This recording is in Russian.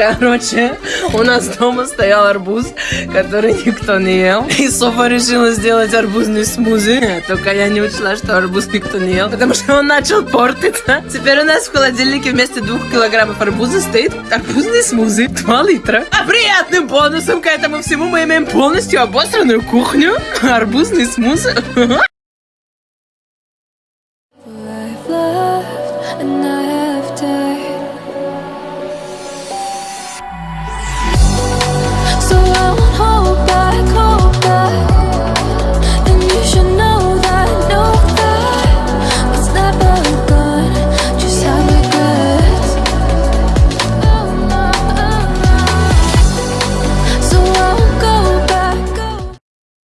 Короче, у нас дома стоял арбуз, который никто не ел. И Софа решила сделать арбузный смузи. Только я не учла, что арбуз никто не ел, потому что он начал портиться. Теперь у нас в холодильнике вместо двух килограммов арбуза стоит арбузный смузи 2 литра. А приятным бонусом к этому всему мы имеем полностью обосранную кухню. Арбузный смузи. And I